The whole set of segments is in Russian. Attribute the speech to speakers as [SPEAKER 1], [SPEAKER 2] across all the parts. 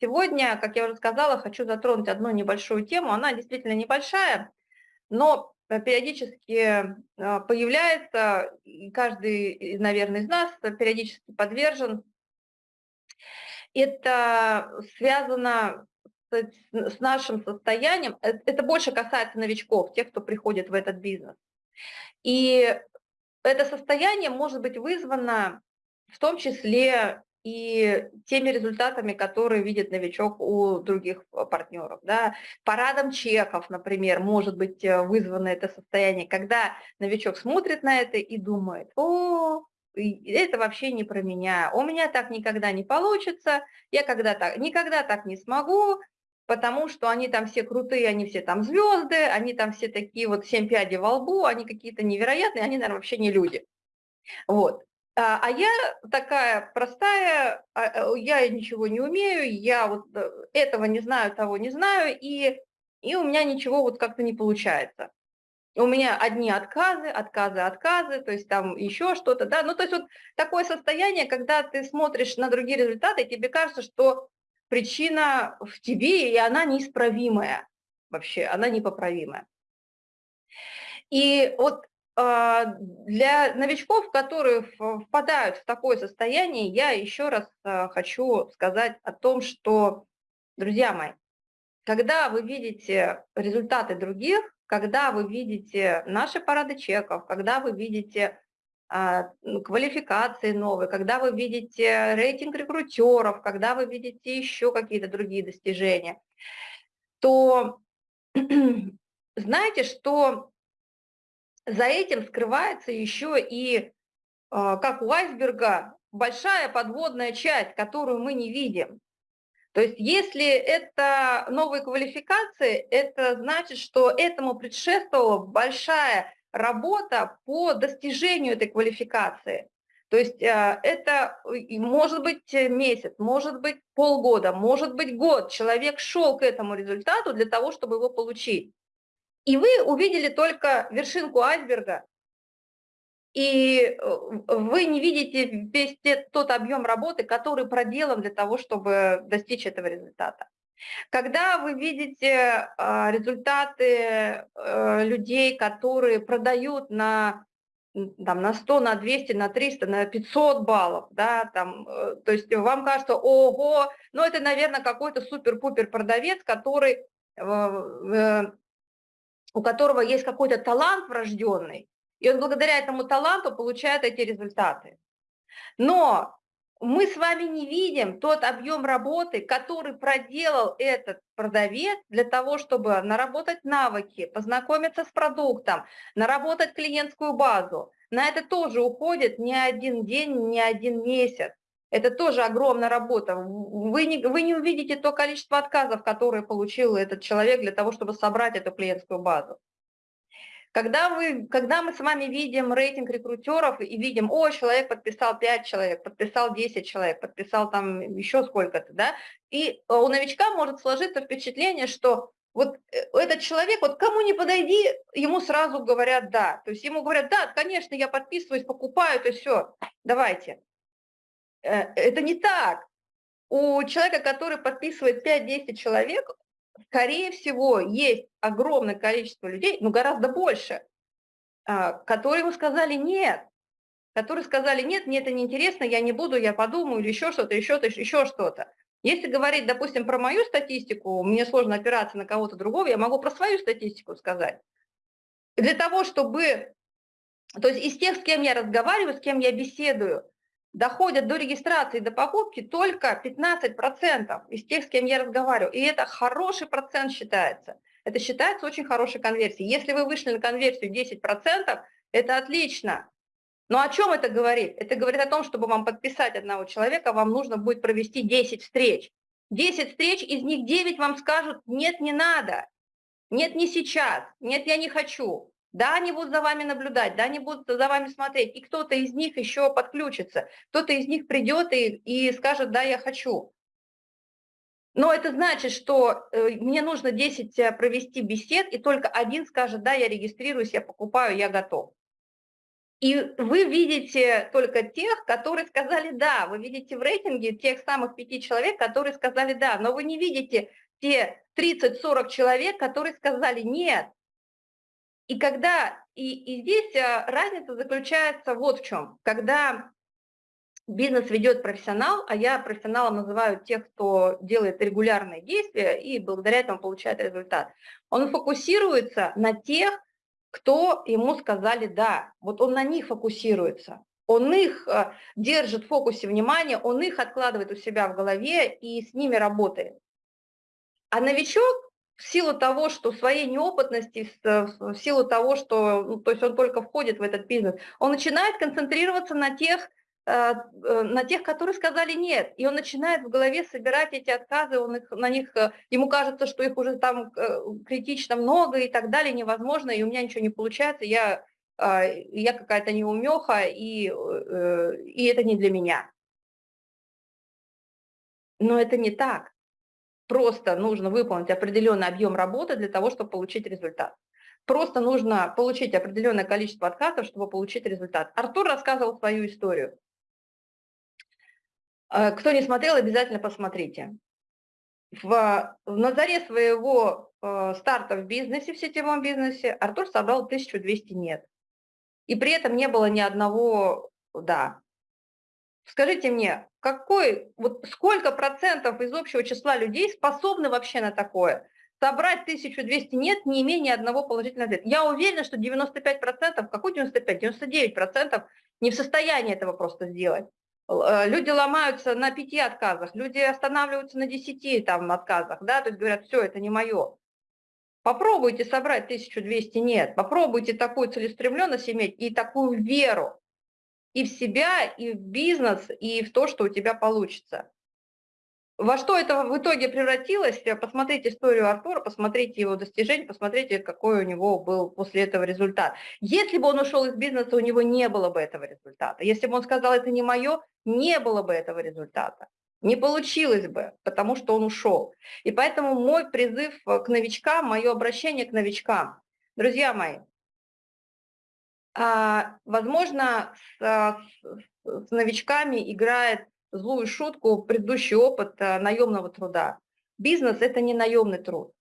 [SPEAKER 1] Сегодня, как я уже сказала, хочу затронуть одну небольшую тему. Она действительно небольшая, но э, периодически э, появляется, и каждый, наверное, из нас периодически подвержен. Это связано с нашим состоянием, э, это больше касается новичков, тех, кто приходит в этот бизнес. И это состояние может быть вызвано в том числе и теми результатами, которые видит новичок у других партнеров. Да. Парадом чеков, например, может быть э, вызвано это состояние, когда новичок смотрит на это и думает, о, это вообще не про меня, у меня так никогда не получится, я когда так, никогда так не смогу, потому что они там все крутые, они все там звезды, они там все такие вот семь пядей во лбу, они какие-то невероятные, они, наверное, вообще не люди. Вот. А, а я такая простая, а, э, я ничего не умею, я вот э, этого не знаю, того не знаю, и, и у меня ничего вот как-то не получается. У меня одни отказы, отказы, отказы, то есть там еще что-то, да, ну то есть вот такое состояние, когда ты смотришь на другие результаты, тебе кажется, что причина в тебе, и она неисправимая вообще, она непоправимая. И вот а, для новичков, которые впадают в такое состояние, я еще раз а, хочу сказать о том, что, друзья мои, когда вы видите результаты других, когда вы видите наши парады чеков, когда вы видите а, квалификации новые, когда вы видите рейтинг рекрутеров, когда вы видите еще какие-то другие достижения, то знаете, что за этим скрывается еще и, а, как у айсберга, большая подводная часть, которую мы не видим. То есть если это новые квалификации, это значит, что этому предшествовала большая работа по достижению этой квалификации. То есть э, это может быть месяц, может быть полгода, может быть год. Человек шел к этому результату для того, чтобы его получить. И вы увидели только вершинку айсберга, и э, вы не видите весь тот объем работы, который проделан для того, чтобы достичь этого результата. Когда вы видите а, результаты э, людей, которые продают на, там, на 100, на 200, на 300, на 500 баллов, да, там, э, то есть вам кажется, ого, ну это, наверное, какой-то супер-пупер продавец, который, у которого есть какой-то талант врожденный, и он благодаря этому таланту получает эти результаты. Но мы с вами не видим тот объем работы, который проделал этот продавец для того, чтобы наработать навыки, познакомиться с продуктом, наработать клиентскую базу. На это тоже уходит не один день, не один месяц. Это тоже огромная работа. Вы не, вы не увидите то количество отказов, которые получил этот человек для того, чтобы собрать эту клиентскую базу. Когда, вы, когда мы с вами видим рейтинг рекрутеров и видим, о, человек подписал 5 человек, подписал 10 человек, подписал там еще сколько-то, да, и у новичка может сложиться впечатление, что вот э, этот человек, вот кому не подойди, ему сразу говорят «да». То есть ему говорят «да, конечно, я подписываюсь, покупаю, это все, давайте». Э, это не так. У человека, который подписывает 5-10 человек, скорее всего, есть огромное количество людей, ну гораздо больше, а, которые ему сказали «нет», которые сказали «нет, мне это неинтересно, я не буду, я подумаю» или еще что-то, еще что-то, еще что-то. Если говорить, допустим, про мою статистику, мне сложно опираться на кого-то другого, я могу про свою статистику сказать. Для того, чтобы... То есть из тех, с кем я разговариваю, с кем я беседую, доходят до регистрации, до покупки только 15% из тех, с кем я разговариваю. И это хороший процент считается. Это считается очень хорошей конверсией. Если вы вышли на конверсию 10%, это отлично. Но о чем это говорит? Это говорит о том, чтобы вам подписать одного человека, вам нужно будет провести 10 встреч. 10 встреч, из них 9 вам скажут, нет, не надо, нет, не сейчас, нет, я не хочу. Да, они будут за вами наблюдать, да, они будут за вами смотреть, и кто-то из них еще подключится, кто-то из них придет и, и скажет, да, я хочу. Но это значит, что э, мне нужно 10 э, провести бесед, и только один скажет, да, я регистрируюсь, я покупаю, я готов. И вы видите только тех, которые сказали «да». Вы видите в рейтинге тех самых пяти человек, которые сказали «да». Но вы не видите те 30-40 человек, которые сказали «нет». И когда и, и здесь э, разница заключается вот в чем. Когда бизнес ведет профессионал, а я профессионалом называю тех, кто делает регулярные действия и благодаря этому получает результат, он фокусируется на тех, кто ему сказали «да». Вот он на них фокусируется. Он их э, держит в фокусе внимания, он их откладывает у себя в голове и с ними работает. А новичок в силу того, что своей неопытности, в силу того, что ну, то есть он только входит в этот бизнес, он начинает концентрироваться на тех, э, э, на тех, которые сказали нет. И он начинает в голове собирать эти отказы, он их, на них, э, ему кажется, что их уже там критично много и так далее, невозможно, и у меня ничего не получается, я, я какая-то неумеха, и, и это не для меня. Но это не так. Просто нужно выполнить определенный объем работы для того, чтобы получить результат. Просто нужно получить определенное количество отказов, чтобы получить результат. Артур рассказывал свою историю. Э, кто не смотрел, обязательно посмотрите. В, на заре своего э, старта в бизнесе, в сетевом бизнесе, Артур собрал 1200 «нет». И при этом не было ни одного «да». Скажите мне, какой, вот сколько процентов из общего числа людей способны вообще на такое? Собрать 1200 нет, не ни одного положительного ответа. Я уверена, что 95%, какой 95, 99% не в состоянии этого просто сделать. Э, люди ломаются на пяти отказах, люди останавливаются на десяти там, отказах, да, то есть говорят, все, это не мое. Попробуйте собрать 1200 нет, попробуйте такую целеустремленность иметь и такую веру, и в себя, и в бизнес, и в то, что у тебя получится. Во что это в итоге превратилось, посмотрите историю Артура, посмотрите его достижения, посмотрите, какой у него был после этого результат. Если бы он ушел из бизнеса, у него не было бы этого результата. Если бы он сказал, это не мое, не было бы этого результата. Не получилось бы, потому что он ушел. И поэтому мой призыв к новичкам, мое обращение к новичкам. Друзья мои, возможно, с, с новичками играет злую шутку предыдущий опыт э, наемного труда. Бизнес – это не наемный труд.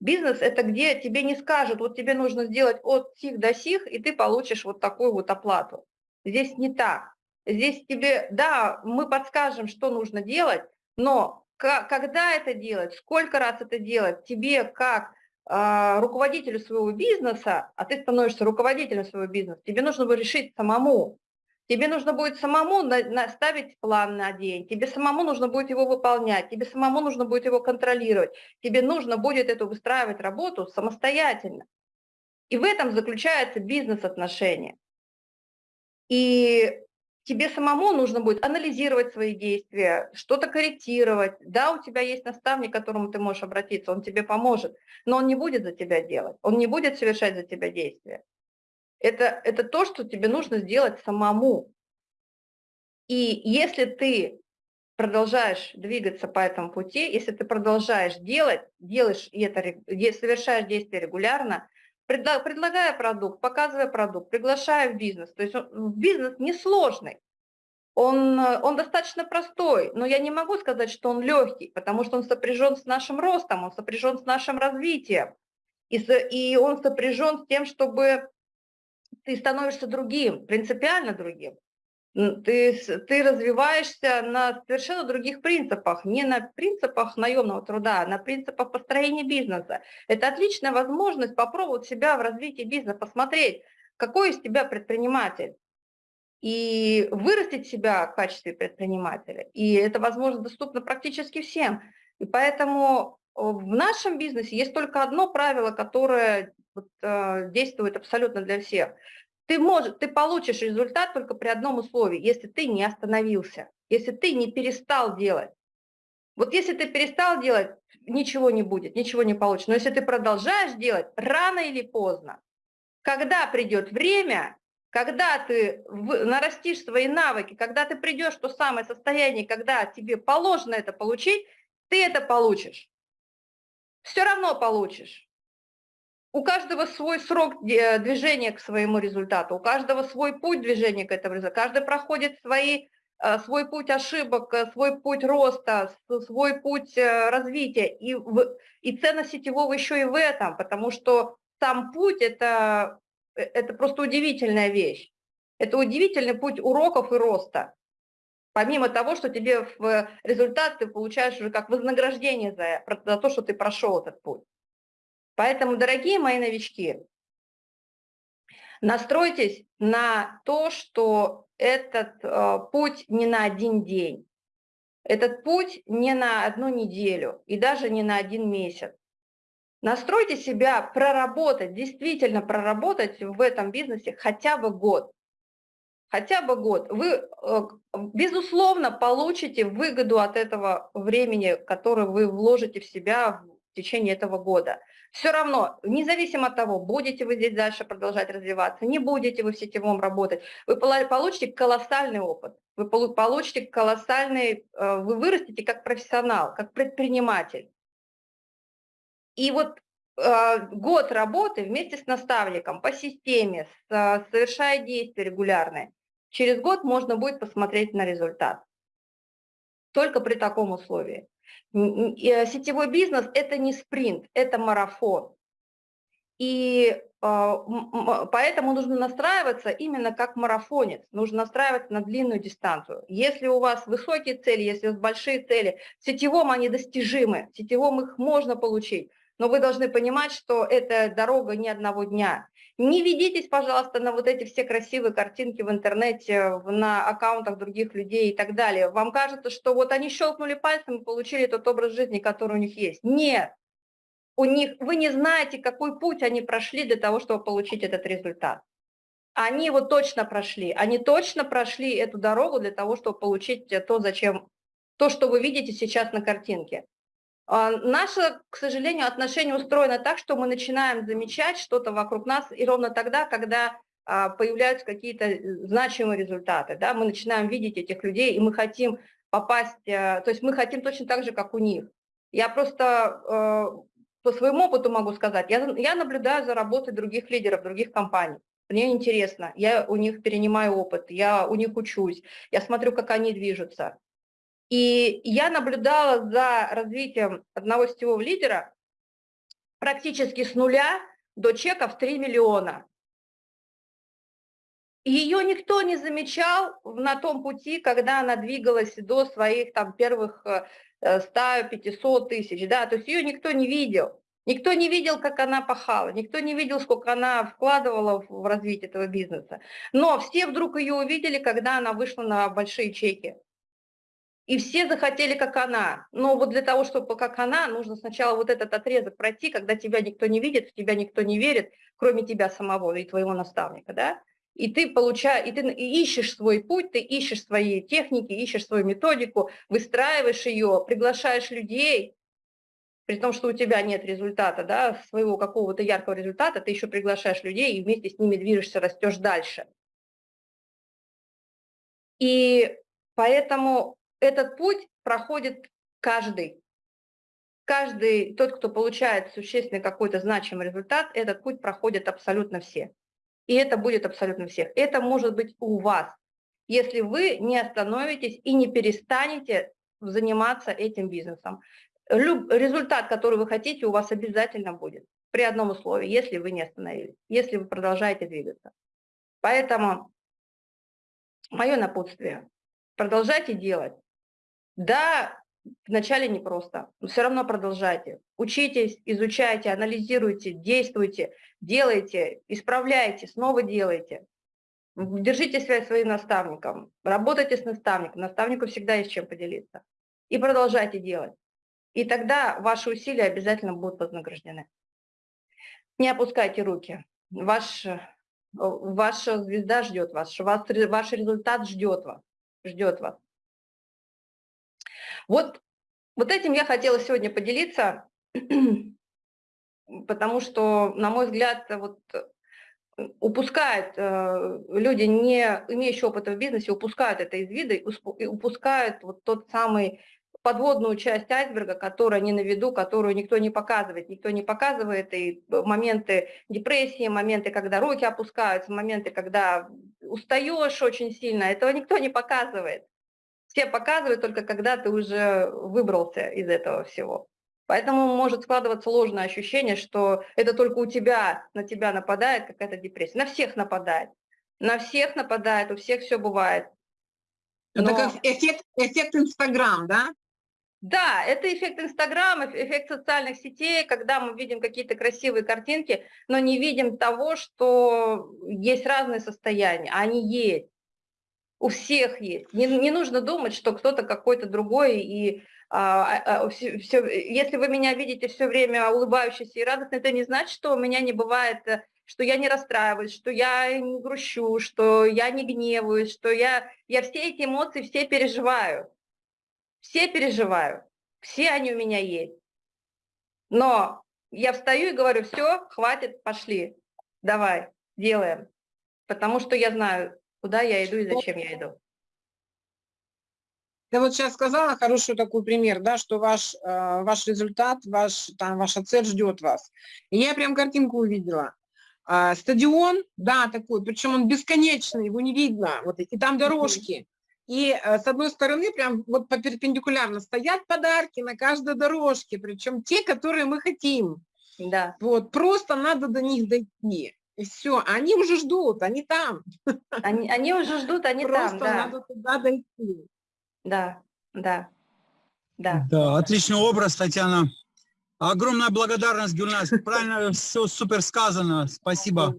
[SPEAKER 1] Бизнес – это где тебе не скажут, вот тебе нужно сделать от сих до сих, и ты получишь вот такую вот оплату. Здесь не так. Здесь тебе, да, мы подскажем, что нужно делать, но когда это делать, сколько раз это делать, тебе как а, руководителю своего бизнеса, а ты становишься руководителем своего бизнеса, тебе нужно будет решить самому. Тебе нужно будет самому ставить план на день, тебе самому нужно будет его выполнять, тебе самому нужно будет его контролировать, тебе нужно будет эту выстраивать работу самостоятельно. И в этом заключается бизнес-отношения. И тебе самому нужно будет анализировать свои действия, что-то корректировать. Да, у тебя есть наставник, к которому ты можешь обратиться, он тебе поможет, но он не будет за тебя делать, он не будет совершать за тебя действия. Это, это то, что тебе нужно сделать самому. И если ты продолжаешь двигаться по этому пути, если ты продолжаешь делать, делаешь и это, совершаешь действия регулярно, предлагая продукт, показывая продукт, приглашая в бизнес. То есть бизнес несложный, он, он достаточно простой, но я не могу сказать, что он легкий, потому что он сопряжен с нашим ростом, он сопряжен с нашим развитием, и, и он сопряжен с тем, чтобы ты становишься другим, принципиально другим. Ты, ты развиваешься на совершенно других принципах, не на принципах наемного труда, а на принципах построения бизнеса. Это отличная возможность попробовать себя в развитии бизнеса, посмотреть, какой из тебя предприниматель, и вырастить себя в качестве предпринимателя. И это, возможно, доступно практически всем. И поэтому в нашем бизнесе есть только одно правило, которое вот, э, действует абсолютно для всех – ты, можешь, ты получишь результат только при одном условии, если ты не остановился, если ты не перестал делать. Вот если ты перестал делать, ничего не будет, ничего не получится. Но если ты продолжаешь делать, рано или поздно, когда придет время, когда ты нарастишь свои навыки, когда ты придешь в то самое состояние, когда тебе положено это получить, ты это получишь. Все равно получишь. У каждого свой срок движения к своему результату, у каждого свой путь движения к этому результату, каждый проходит свои, э, свой путь ошибок, э, свой путь роста, свой путь э, развития. И, и ценность сетевого еще и в этом, потому что сам путь это, – это просто удивительная вещь. Это удивительный путь уроков и роста. Помимо того, что тебе в результат ты получаешь уже как вознаграждение за, за то, что ты прошел этот путь. Поэтому, дорогие мои новички, настройтесь на то, что этот э, путь не на один день, этот путь не на одну неделю и даже не на один месяц. Настройте себя проработать, действительно проработать в этом бизнесе хотя бы год. Хотя бы год. Вы, э, безусловно, получите выгоду от этого времени, которое вы вложите в себя в течение этого года. Все равно, независимо от того, будете вы здесь дальше продолжать развиваться, не будете вы в сетевом работать, вы получите колоссальный опыт, вы получите колоссальный, э, вы вырастете как профессионал, как предприниматель. И вот э, год работы вместе с наставником по системе, совершая действия регулярные, через год можно будет посмотреть на результат. Только при таком условии. Э, сетевой бизнес – это не спринт, это марафон. И а, поэтому нужно настраиваться именно как марафонец, нужно настраиваться на длинную дистанцию. Если у вас высокие цели, если у вас большие цели, в сетевом они достижимы, в сетевом их можно получить, но вы должны понимать, что это дорога не одного дня. Не ведитесь, пожалуйста, на вот эти все красивые картинки в интернете, на аккаунтах других людей и так далее. Вам кажется, что вот они щелкнули пальцем и получили тот образ жизни, который у них есть. Нет. У них, вы не знаете, какой путь они прошли для того, чтобы получить этот результат. Они его точно прошли. Они точно прошли эту дорогу для того, чтобы получить то, зачем, то, что вы видите сейчас на картинке. А, наше, к сожалению, отношение устроено так, что мы начинаем замечать что-то вокруг нас, и ровно тогда, когда а, появляются какие-то э, значимые результаты, да, мы начинаем видеть этих людей, и мы хотим попасть, э, то есть мы хотим точно так же, как у них. Я просто э, по своему опыту могу сказать, я, я наблюдаю за работой других лидеров, других компаний. Мне интересно, я у них перенимаю опыт, я у них учусь, я смотрю, как они движутся. И я наблюдала за развитием одного сетевого лидера практически с нуля до чеков 3 миллиона. Ее никто не замечал на том пути, когда она двигалась до своих там первых 100-500 э, тысяч, да, то есть ее никто не видел. Никто не видел, как она пахала, никто не видел, сколько она вкладывала в развитие этого бизнеса. Но все вдруг ее увидели, когда она вышла на большие чеки. И все захотели, как она. Но вот для того, чтобы как она, нужно сначала вот этот отрезок пройти, когда тебя никто не видит, в тебя никто не верит, кроме тебя самого и твоего наставника, да? И ты получаешь, и ты ищешь свой путь, ты ищешь свои техники, ищешь свою методику, выстраиваешь ее, приглашаешь людей, при том, что у тебя нет результата, да, своего какого-то яркого результата, ты еще приглашаешь людей и вместе с ними движешься, растешь дальше. И поэтому этот путь проходит каждый. Каждый, тот, кто получает существенный какой-то значимый результат, этот путь проходит абсолютно все. И это будет абсолютно всех. Это может быть у вас, если вы не остановитесь и не перестанете заниматься этим бизнесом. Люб, результат, который вы хотите, у вас обязательно будет. При одном условии, если вы не остановились, если вы продолжаете двигаться. Поэтому мое напутствие. Продолжайте делать. Да, вначале непросто, но все равно продолжайте. Учитесь, изучайте, анализируйте, действуйте, делайте, исправляйте, снова делайте. Держите связь своим наставником, работайте с наставником, наставнику всегда есть чем поделиться. И продолжайте делать. И тогда ваши усилия обязательно будут вознаграждены. Не опускайте руки. Ваш, ваша звезда ждет вас, ваш, ваш результат ждет вас. Ждет вас. Вот, вот этим я хотела сегодня поделиться, потому что, на мой взгляд, вот упускают э, люди, не имеющие опыта в бизнесе, упускают это из вида и упускают вот тот самый подводную часть айсберга, которая не на виду, которую никто не показывает. Никто не показывает и моменты депрессии, моменты, когда руки опускаются, моменты, когда устаешь очень сильно. Этого никто не показывает. Все показывают только, когда ты уже выбрался из этого всего. Поэтому может складываться ложное ощущение, что это только у тебя, на тебя нападает какая-то депрессия. На всех нападает. На всех нападает, у всех все бывает.
[SPEAKER 2] Но... Это как эффект, эффект Инстаграм, да?
[SPEAKER 1] Да, это эффект Инстаграма, эффект социальных сетей, когда мы видим какие-то красивые картинки, но не видим того, что есть разные состояния, они есть. У всех есть. Не, не нужно думать, что кто-то какой-то другой, и а, а, все, все, если вы меня видите все время улыбающейся и радостной, это не значит, что у меня не бывает э, что я не расстраиваюсь, что я не грущу, что я не гневаюсь, что я, я все эти эмоции все переживаю. Все переживаю, все они у меня есть. Но я встаю и говорю, все, хватит, пошли, давай, делаем. Потому что я знаю, куда я иду и зачем я иду.
[SPEAKER 2] Ты вот сейчас сказала хороший такой пример, да, что ваш, э, ваш результат, ваш, там, ваша цель ждет вас. И я прям картинку увидела. А, стадион, да, такой, причем он бесконечный, его не видно, вот, и там дорожки. И а, с одной стороны прям вот по перпендикулярно стоят подарки на каждой дорожке, причем те, которые мы хотим. Да. Вот, просто надо до них дойти. И все, они уже ждут, они там.
[SPEAKER 1] Они, они уже ждут, они
[SPEAKER 2] просто
[SPEAKER 1] там, да.
[SPEAKER 2] надо туда дойти.
[SPEAKER 1] Да, да, да.
[SPEAKER 3] Да, отличный образ, Татьяна. Огромная благодарность, Гюльнас. Правильно все супер сказано. Спасибо.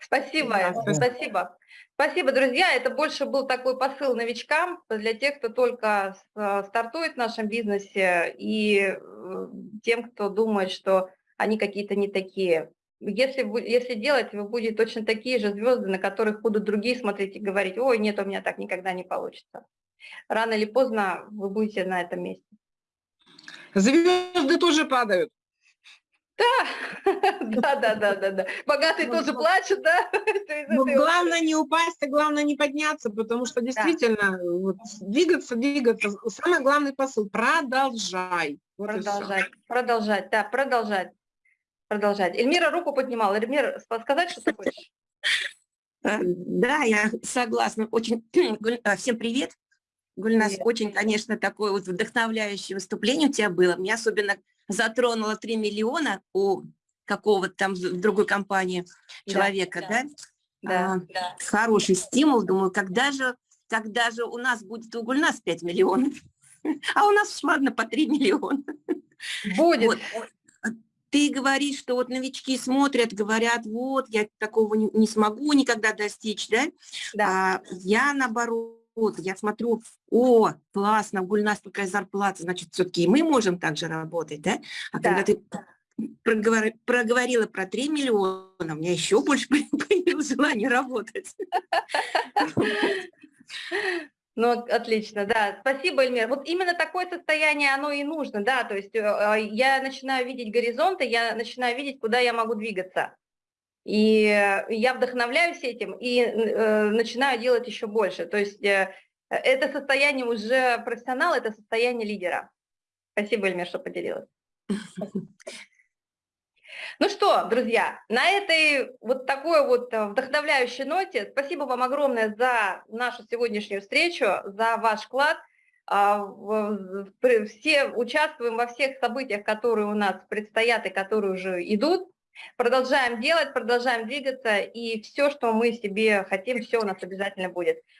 [SPEAKER 1] Спасибо, спасибо. Спасибо, друзья. Это больше был такой посыл новичкам, для тех, кто только стартует в нашем бизнесе, и э, тем, кто думает, что они какие-то не такие. Если, если делать, вы будете точно такие же звезды, на которых будут другие смотреть и говорить, ой, нет, у меня так никогда не получится. Рано или поздно вы будете на этом месте.
[SPEAKER 2] Звезды тоже падают.
[SPEAKER 1] Да, да, да, да, да, да. Богатые тоже плачут, да?
[SPEAKER 2] Ну, главное не упасть, а главное не подняться, потому что действительно вот, двигаться, двигаться. Самый главный посыл – продолжай.
[SPEAKER 1] Вот продолжать, продолжать, да, продолжать, продолжать. Эльмира руку поднимала. Эльмир, сказать, что ты хочешь?
[SPEAKER 4] Э, да, я согласна. Очень э, всем привет. Гульнас, Привет. очень, конечно, такое вот вдохновляющее выступление у тебя было. Меня особенно затронуло 3 миллиона у какого-то там в другой компании человека, да? Да, да, а, да. Хороший стимул, думаю, когда же, когда же у нас будет у Гульнас 5 миллионов? А у нас, ладно, по 3 миллиона.
[SPEAKER 1] Будет. Вот.
[SPEAKER 4] Ты говоришь, что вот новички смотрят, говорят, вот, я такого не, не смогу никогда достичь, да? да. А, я, наоборот, вот, я смотрю, о, классно, у нас такая зарплата, значит, все-таки мы можем также работать, да? А да. когда ты проговор... проговорила про 3 миллиона, у меня еще больше появилось желание работать.
[SPEAKER 1] Ну, отлично, да. Спасибо, Эльмир. Вот именно такое состояние, оно и нужно, да, то есть э, я начинаю видеть горизонты, я начинаю видеть, куда я могу двигаться. И я вдохновляюсь этим и э, начинаю делать еще больше. То есть э, это состояние уже профессионала, это состояние лидера. Спасибо, Эльмир, что поделилась. Ну что, друзья, на этой вот такой вот вдохновляющей ноте спасибо вам огромное за нашу сегодняшнюю встречу, за ваш вклад. А, все участвуем во всех событиях, которые у нас предстоят и которые уже идут. Продолжаем делать, продолжаем двигаться, и все, что мы себе хотим, все у нас обязательно будет.